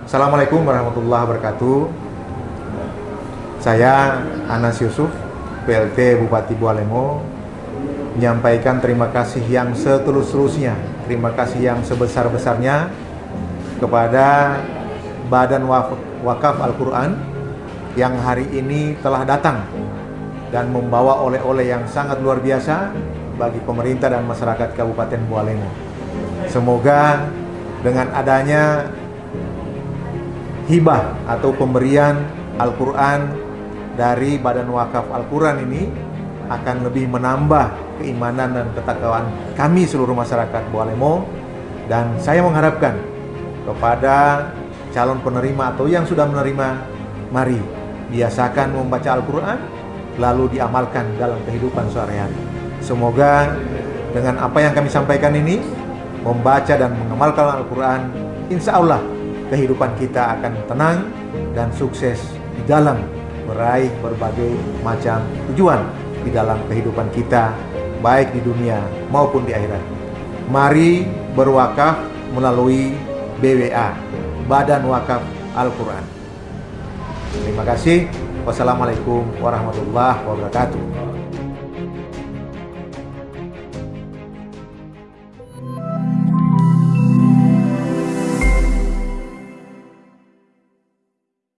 Assalamualaikum warahmatullahi wabarakatuh. Saya Anas Yusuf, PLT Bupati Bualemo, menyampaikan terima kasih yang setulus-tulusnya, terima kasih yang sebesar-besarnya kepada Badan Wakaf Al-Quran yang hari ini telah datang dan membawa oleh-oleh yang sangat luar biasa bagi pemerintah dan masyarakat Kabupaten Bualemo. Semoga dengan adanya hibah atau pemberian Al-Quran dari Badan Wakaf Al-Quran ini akan lebih menambah keimanan dan ketakwaan kami seluruh masyarakat Bualemo dan saya mengharapkan kepada calon penerima atau yang sudah menerima mari biasakan membaca Al-Quran lalu diamalkan dalam kehidupan sehari-hari. Semoga dengan apa yang kami sampaikan ini membaca dan mengamalkan Al-Quran insya Allah kehidupan kita akan tenang dan sukses di dalam meraih berbagai macam tujuan di dalam kehidupan kita baik di dunia maupun di akhirat. Mari berwakaf melalui BWA, Badan Wakaf Al-Quran. Terima kasih. Wassalamualaikum warahmatullahi wabarakatuh.